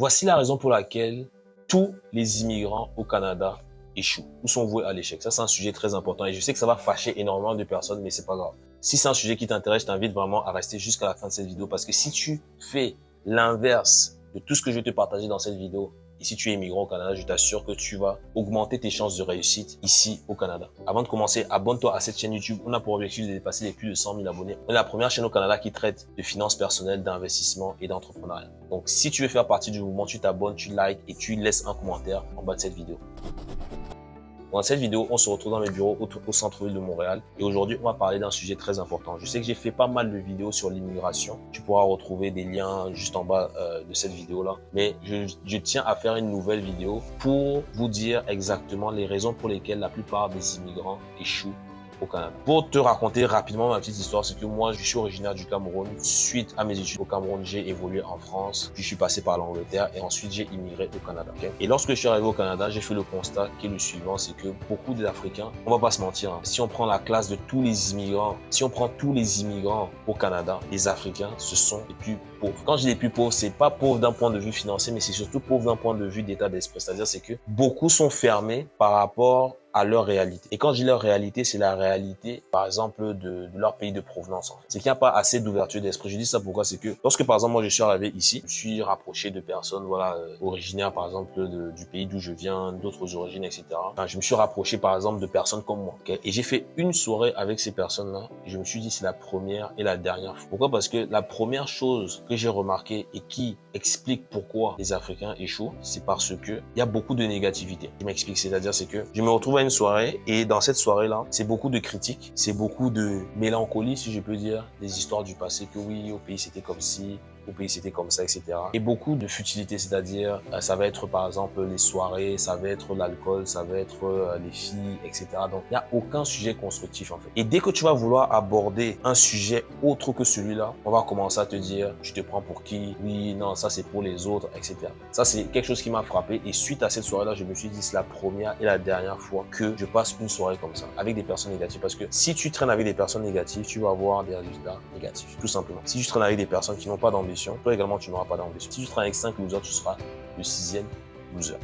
Voici la raison pour laquelle tous les immigrants au Canada échouent ou sont voués à l'échec. Ça, c'est un sujet très important et je sais que ça va fâcher énormément de personnes, mais c'est pas grave. Si c'est un sujet qui t'intéresse, je t'invite vraiment à rester jusqu'à la fin de cette vidéo parce que si tu fais l'inverse de tout ce que je vais te partager dans cette vidéo, et si tu es immigrant au Canada, je t'assure que tu vas augmenter tes chances de réussite ici au Canada. Avant de commencer, abonne-toi à cette chaîne YouTube. On a pour objectif de dépasser les plus de 100 000 abonnés. On est la première chaîne au Canada qui traite de finances personnelles, d'investissement et d'entrepreneuriat. Donc, si tu veux faire partie du mouvement, tu t'abonnes, tu likes et tu laisses un commentaire en bas de cette vidéo. Dans cette vidéo, on se retrouve dans mes bureaux au, centre-ville de Montréal et aujourd'hui, on va parler d'un sujet très important. Je sais que j'ai fait pas mal de vidéos sur l'immigration. Tu pourras retrouver des liens juste en bas euh, de cette vidéo-là. Mais je tiens à faire une nouvelle vidéo pour vous dire exactement les raisons pour lesquelles la plupart des immigrants échouent Pour te raconter rapidement ma petite histoire, c'est que moi, je suis originaire du Cameroun. Suite à mes études au Cameroun, j'ai évolué en France, puis je suis passé par l'Angleterre et ensuite j'ai immigré au Canada. Et lorsque je suis arrivé au Canada, j'ai fait le constat qui est le suivant, c'est que beaucoup d'Africains, on va pas se mentir, hein, si on prend la classe de tous les immigrants, si on prend tous les immigrants au Canada, les Africains, ce sont les plus pauvres. Quand je dis les plus pauvres, c'est pas pauvre d'un point de vue financier, mais c'est surtout pauvre d'un point de vue d'état d'esprit. C'est-à-dire, c'est que beaucoup sont fermés par rapport à leur réalité. Et quand je dis leur réalité, c'est la réalité, par exemple, de, leur pays de provenance. En. C'est qu'il n'y a pas assez d'ouverture d'esprit. Je dis ça pourquoi? C'est que lorsque, par exemple, moi, je suis arrivé ici, je suis rapproché de personnes, voilà, euh, originaires, par exemple, du pays d'où je viens, d'autres origines, etc. Je me suis rapproché, par exemple, de personnes comme moi. Et j'ai fait une soirée avec ces personnes-là. Je me suis dit, c'est la première et la dernière fois. Pourquoi? Parce que la première chose que j'ai remarqué et qui explique pourquoi les Africains échouent, c'est parce que il y a beaucoup de négativité. Je m'explique, c'est-à-dire, c'est que je me retrouve une soirée et dans cette soirée-là, c'est beaucoup de critiques, c'est beaucoup de mélancolie, si je peux dire, des histoires du passé que oui, au pays c'était comme si, pays c'était comme ça, etc. Et beaucoup de futilité, c'est-à-dire euh, ça va être par exemple les soirées, ça va être l'alcool, ça va être euh, les filles, etc. Donc il n'y a aucun sujet constructif en fait. Et dès que tu vas vouloir aborder un sujet autre que celui-là, on va commencer à te dire tu te prends pour qui? Oui, non, ça c'est pour les autres, etc. Ça c'est quelque chose qui m'a frappé et suite à cette soirée-là, je me suis dit c'est la première et la dernière fois que je passe une soirée comme ça avec des personnes négatives parce que si tu traînes avec des personnes négatives, tu vas avoir des résultats négatifs, tout simplement. Si tu traînes avec des personnes qui n'ont pas d'ambition, toi également, tu n'auras pas d'ambition. Si tu travailles avec 5 losers, tu seras le sixième loser.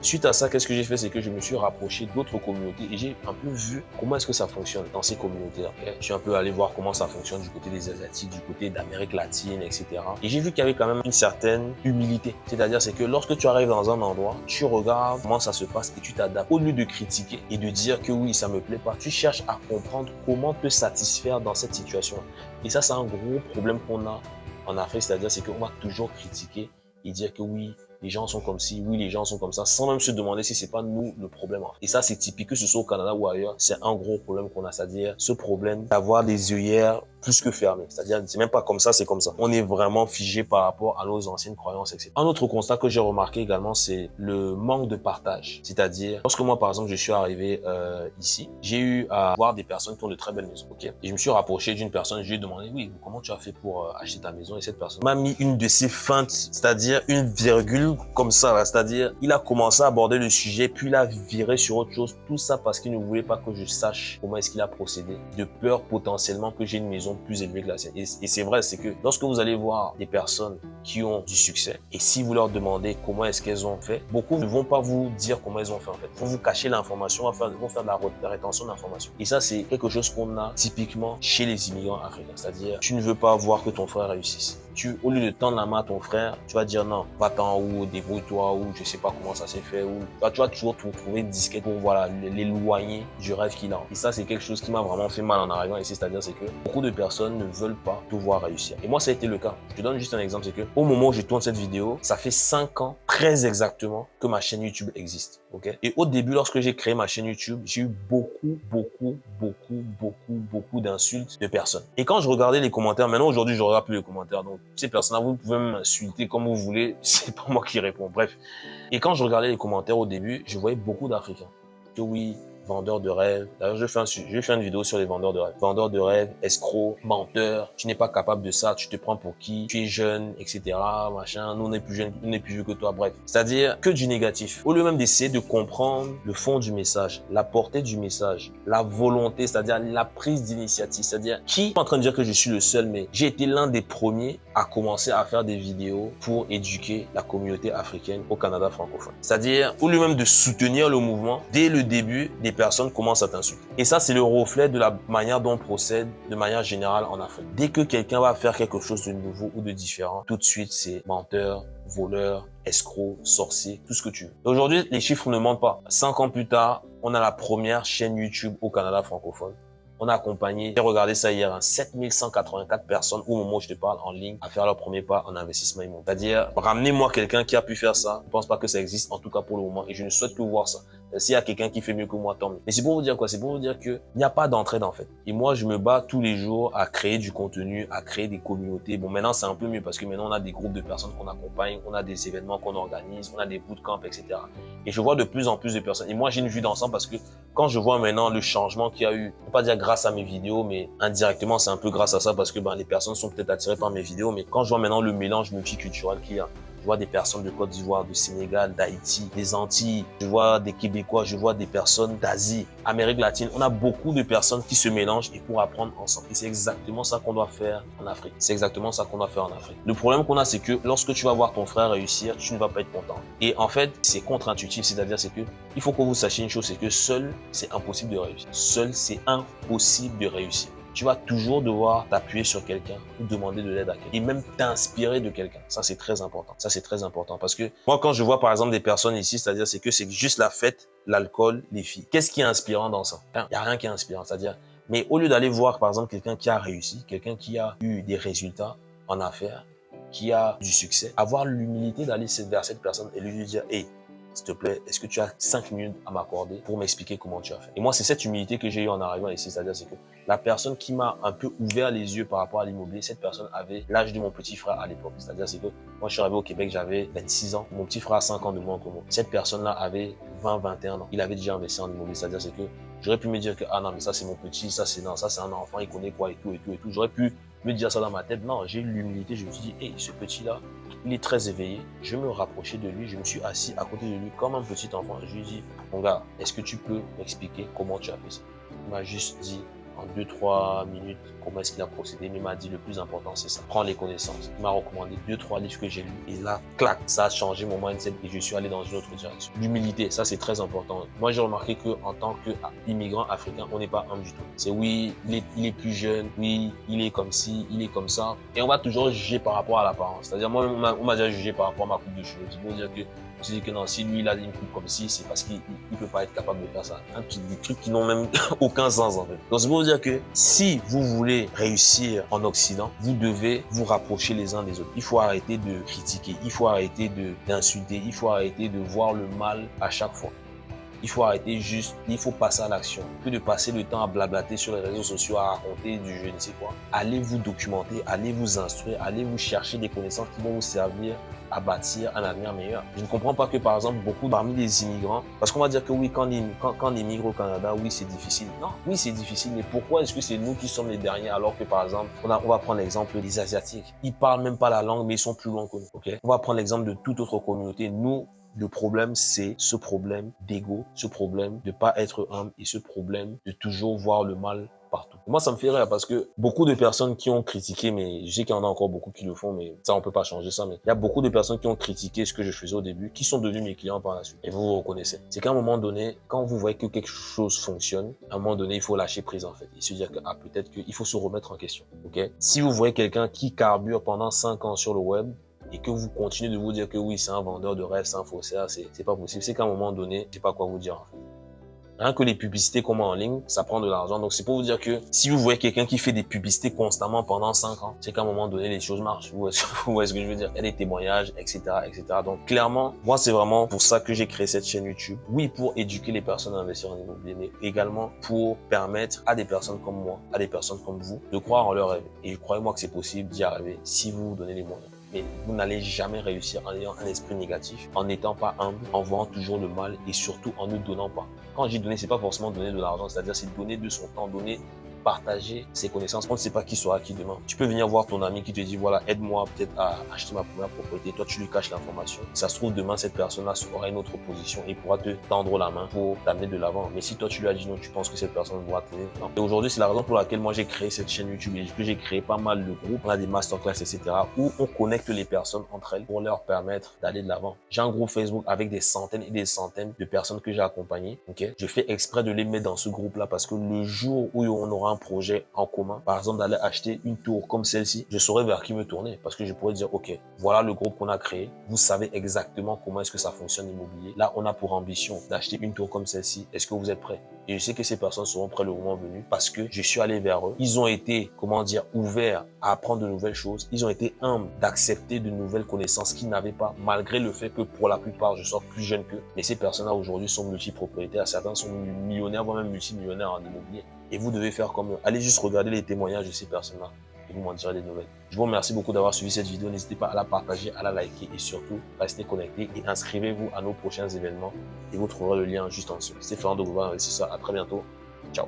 Suite à ça, qu'est-ce que j'ai fait? C'est que je me suis rapproché d'autres communautés et j'ai un peu vu comment est-ce que ça fonctionne dans ces communautés-là. Je suis un peu allé voir comment ça fonctionne du côté des Asiatiques, du côté d'Amérique latine, etc. Et j'ai vu qu'il y avait quand même une certaine humilité. C'est-à-dire, c'est que lorsque tu arrives dans un endroit, tu regardes comment ça se passe et tu t'adaptes. Au lieu de critiquer et de dire que oui, ça me plaît pas, tu cherches à comprendre comment te satisfaire dans cette situation. Et ça, c'est un gros problème qu'on a en Afrique, c'est-à-dire c'est qu'on va toujours critiquer et dire que oui, les gens sont comme ci, oui, les gens sont comme ça, sans même se demander si c'est pas nous le problème. Et ça, c'est typique, que ce soit au Canada ou ailleurs, c'est un gros problème qu'on a, c'est-à-dire ce problème d'avoir des œillères plus que fermées. C'est-à-dire, c'est même pas comme ça, c'est comme ça. On est vraiment figé par rapport à nos anciennes croyances, etc. Un autre constat que j'ai remarqué également, c'est le manque de partage. C'est-à-dire, lorsque moi, par exemple, je suis arrivé euh, ici, j'ai eu à voir des personnes qui ont de très belles maisons, ok? Et je me suis rapproché d'une personne, je lui ai demandé, oui, comment tu as fait pour euh, acheter ta maison? Et cette personne m'a mis une de ses feintes, c'est-à-dire une virgule comme ça, c'est-à-dire il a commencé à aborder le sujet, puis il a viré sur autre chose, tout ça parce qu'il ne voulait pas que je sache comment est-ce qu'il a procédé, de peur potentiellement que j'ai une maison plus élevée que la sienne. Et, c'est vrai, c'est que lorsque vous allez voir des personnes qui ont du succès, et si vous leur demandez comment est-ce qu'elles ont fait, beaucoup ne vont pas vous dire comment elles ont fait en fait. Ils vont vous cacher l'information, faire, vont faire de la rétention d'informations. Et ça, c'est quelque chose qu'on a typiquement chez les immigrants africains, c'est-à-dire tu ne veux pas voir que ton frère réussisse au lieu de tendre la main à ton frère, tu vas dire non, va-t'en ou débrouille-toi ou je sais pas comment ça s'est fait ou tu vas toujours trouver disquette pour voilà l'éloigner du rêve qu'il a. Et ça, c'est quelque chose qui m'a vraiment fait mal en arrivant ici, c'est-à-dire c'est que beaucoup de personnes ne veulent pas te voir réussir. Et moi, ça a été le cas. Je te donne juste un exemple, c'est que au moment où je tourne cette vidéo, ça fait 5 ans, très exactement, que ma chaîne YouTube existe. ok? Et au début, lorsque j'ai créé ma chaîne YouTube, j'ai eu beaucoup, beaucoup, beaucoup, beaucoup, beaucoup d'insultes de personnes. Et quand je regardais les commentaires, maintenant aujourd'hui, je regarde plus les commentaires, donc ces personnes-là, vous pouvez m'insulter comme vous voulez, c'est pas moi qui réponds. Bref. Et quand je regardais les commentaires au début, je voyais beaucoup d'Africains. Que oui, vendeurs de rêves. D'ailleurs, je fais un, je fais une vidéo sur les vendeurs de rêves. Vendeurs de rêves, escrocs, menteurs. Tu n'es pas capable de ça. Tu te prends pour qui? Tu es jeune, etc. Machin. Nous, on est plus jeunes, on est plus vieux que toi. Bref. C'est-à-dire que du négatif. Au lieu même d'essayer de comprendre le fond du message, la portée du message, la volonté, c'est-à-dire la prise d'initiative. C'est-à-dire qui est en train de dire que je suis le seul, mais j'ai été l'un des premiers à commencer à faire des vidéos pour éduquer la communauté africaine au Canada francophone. C'est-à-dire, au lieu même de soutenir le mouvement, dès le début, des personnes commencent à t'insulter. Et ça, c'est le reflet de la manière dont on procède de manière générale en Afrique. Dès que quelqu'un va faire quelque chose de nouveau ou de différent, tout de suite, c'est menteur, voleur, escroc, sorcier, tout ce que tu veux. Aujourd'hui, les chiffres ne mentent pas. Cinq ans plus tard, on a la première chaîne YouTube au Canada francophone on a accompagné, j'ai regardé ça hier, hein, 7184 personnes au moment où je te parle en ligne à faire leur premier pas en investissement immobilier. C'est-à-dire, ramenez-moi quelqu'un qui a pu faire ça. Je pense pas que ça existe, en tout cas pour le moment, et je ne souhaite que voir ça. S'il y a quelqu'un qui fait mieux que moi, tant mieux. Mais c'est pour vous dire quoi? C'est pour vous dire que il n'y a pas d'entraide en fait. Et moi, je me bats tous les jours à créer du contenu, à créer des communautés. Bon, maintenant, c'est un peu mieux parce que maintenant, on a des groupes de personnes qu'on accompagne, on a des événements qu'on organise, on a des bootcamps, etc. Et je vois de plus en plus de personnes. Et moi, j'ai une vue d'ensemble parce que quand je vois maintenant le changement qu'il y a eu, pas dire grâce à mes vidéos, mais indirectement, c'est un peu grâce à ça parce que ben, les personnes sont peut-être attirées par mes vidéos. Mais quand je vois maintenant le mélange multiculturel qu'il y a, je vois des personnes de Côte d'Ivoire, du Sénégal, d'Haïti, des Antilles. Je vois des Québécois, je vois des personnes d'Asie, Amérique latine. On a beaucoup de personnes qui se mélangent et pour apprendre ensemble. Et c'est exactement ça qu'on doit faire en Afrique. C'est exactement ça qu'on doit faire en Afrique. Le problème qu'on a, c'est que lorsque tu vas voir ton frère réussir, tu ne vas pas être content. Et en fait, c'est contre-intuitif. C'est-à-dire, c'est que il faut que vous sachiez une chose, c'est que seul, c'est impossible de réussir. Seul, c'est impossible de réussir tu vas toujours devoir t'appuyer sur quelqu'un ou demander de l'aide à quelqu'un et même t'inspirer de quelqu'un. Ça, c'est très important. Ça, c'est très important parce que moi, quand je vois par exemple des personnes ici, c'est-à-dire c'est que c'est juste la fête, l'alcool, les filles. Qu'est-ce qui est inspirant dans ça? Il n'y a rien qui est inspirant. C'est-à-dire, mais au lieu d'aller voir par exemple quelqu'un qui a réussi, quelqu'un qui a eu des résultats en affaires, qui a du succès, avoir l'humilité d'aller vers cette personne et lui dire, hé, s'il te plaît, est-ce que tu as cinq minutes à m'accorder pour m'expliquer comment tu as fait? Et moi, c'est cette humilité que j'ai eu en arrivant ici, c'est-à-dire c'est que la personne qui m'a un peu ouvert les yeux par rapport à l'immobilier, cette personne avait l'âge de mon petit frère à l'époque. C'est-à-dire c'est que moi, je suis arrivé au Québec, j'avais 26 ans. Mon petit frère a 5 ans de moins que moi. Cette personne-là avait 20, 21 ans. Il avait déjà investi en immobilier. C'est-à-dire c'est que j'aurais pu me dire que ah non mais ça c'est mon petit, ça c'est non, ça c'est un enfant, il connaît quoi et tout et tout et tout. J'aurais pu me dire ça dans ma tête. Non, j'ai l'humilité. Je me suis dit, hé, ce petit-là, il est très éveillé. Je me rapprochais de lui. Je me suis assis à côté de lui comme un petit enfant. Je lui ai dit, mon gars, est-ce que tu peux m'expliquer comment tu as fait ça? Il m'a juste dit, en 2-3 minutes comment est-ce qu'il a procédé, mais il m'a dit le plus important c'est ça, prends les connaissances. Il m'a recommandé 2-3 livres que j'ai lus et là, clac, ça a changé mon mindset et je suis allé dans une autre direction. L'humilité, ça c'est très important. Moi j'ai remarqué que en tant qu'immigrant africain, on n'est pas humble du tout. C'est oui, il est, plus jeune, oui, il est comme ci, il est comme ça et on va toujours juger par rapport à l'apparence. C'est-à-dire moi on m'a déjà jugé par rapport à ma coupe de cheveux. C'est pour dire que je dis que non, si lui il a une coupe comme ci, c'est parce qu'il ne peut pas être capable de faire ça. Un petit, des trucs qui n'ont même aucun sens en fait. Donc c'est pour dire que si vous voulez réussir en Occident, vous devez vous rapprocher les uns des autres. Il faut arrêter de critiquer, il faut arrêter d'insulter, il faut arrêter de voir le mal à chaque fois. Il faut arrêter juste, il faut passer à l'action. Que de passer le temps à blablater sur les réseaux sociaux, à raconter du je ne sais quoi. Allez vous documenter, allez vous instruire, allez vous chercher des connaissances qui vont vous servir à bâtir un avenir meilleur. Je ne comprends pas que, par exemple, beaucoup parmi les immigrants, parce qu'on va dire que oui, quand quand, quand on immigre au Canada, oui, c'est difficile. Non, oui, c'est difficile, mais pourquoi est-ce que c'est nous qui sommes les derniers alors que, par exemple, on, a, on va prendre l'exemple des Asiatiques. Ils parlent même pas la langue, mais ils sont plus loin que nous. ok? On va prendre l'exemple de toute autre communauté. Nous, le problème, c'est ce problème d'ego, ce problème de pas être humble et ce problème de toujours voir le mal Moi, ça me fait rire parce que beaucoup de personnes qui ont critiqué, mais je sais qu'il y en a encore beaucoup qui le font, mais ça, on peut pas changer ça, mais il y a beaucoup de personnes qui ont critiqué ce que je faisais au début, qui sont devenus mes clients par la suite. Et vous vous reconnaissez. C'est qu'à un moment donné, quand vous voyez que quelque chose fonctionne, à un moment donné, il faut lâcher prise, en fait. Et se dire que, ah, peut-être qu'il faut se remettre en question. OK? Si vous voyez quelqu'un qui carbure pendant 5 ans sur le web, et que vous continuez de vous dire que oui, c'est un vendeur de rêves, c'est un faussaire, c'est pas possible. C'est qu'à un moment donné, sais pas quoi vous dire. En fait. Rien que les publicités qu'on met en ligne, ça prend de l'argent. Donc, c'est pour vous dire que si vous voyez quelqu'un qui fait des publicités constamment pendant 5 ans, c'est qu'à un moment donné, les choses marchent. Vous voyez ce que je veux dire? Il y a des témoignages, etc., etc. Donc, clairement, moi, c'est vraiment pour ça que j'ai créé cette chaîne YouTube. Oui, pour éduquer les personnes à investir en immobilier, mais également pour permettre à des personnes comme moi, à des personnes comme vous, de croire en leur rêve. Et croyez-moi que c'est possible d'y arriver si vous vous donnez les moyens. mais vous n'allez jamais réussir en ayant un esprit négatif, en n'étant pas humble, en voyant toujours le mal et surtout en ne donnant pas. Quand je c'est pas forcément donner de l'argent, c'est-à-dire c'est donner de son temps, donner partager ses connaissances. On ne sait pas qui sera qui demain. Tu peux venir voir ton ami qui te dit, voilà, aide-moi peut-être à acheter ma première propriété. Toi, tu lui caches l'information. Ça se trouve, demain, cette personne-là aura une autre position et pourra te tendre la main pour t'amener de l'avant. Mais si toi, tu lui as dit non, tu penses que cette personne pourra. Non. Et aujourd'hui, c'est la raison pour laquelle moi, j'ai créé cette chaîne YouTube et que j'ai créé pas mal de groupes. On a des masterclass, etc. où on connecte les personnes entre elles pour leur permettre d'aller de l'avant. J'ai un groupe Facebook avec des centaines et des centaines de personnes que j'ai accompagnées. Ok, je fais exprès de les mettre dans ce groupe-là parce que le jour où on aura projet en commun, par exemple d'aller acheter une tour comme celle-ci, je saurais vers qui me tourner parce que je pourrais dire, OK, voilà le groupe qu'on a créé. Vous savez exactement comment est-ce que ça fonctionne l'immobilier. Là, on a pour ambition d'acheter une tour comme celle-ci. Est-ce que vous êtes prêts? Et je sais que ces personnes seront prêtes le moment venu parce que je suis allé vers eux. Ils ont été, comment dire, ouverts à apprendre de nouvelles choses. Ils ont été humbles d'accepter de nouvelles connaissances qu'ils n'avaient pas, malgré le fait que pour la plupart, je sois plus jeune qu'eux. Mais ces personnes-là aujourd'hui sont multipropriétaires. Certains sont millionnaires, voire même multimillionnaires en immobilier. Et vous devez faire comme eux. Allez juste regarder les témoignages de ces personnes-là et vous m'en direz des nouvelles. Je vous remercie beaucoup d'avoir suivi cette vidéo. N'hésitez pas à la partager, à la liker et surtout, restez connectés et inscrivez-vous à nos prochains événements et vous trouverez le lien juste en dessous. C'est Fernando Gouva, ça. À très bientôt. Ciao.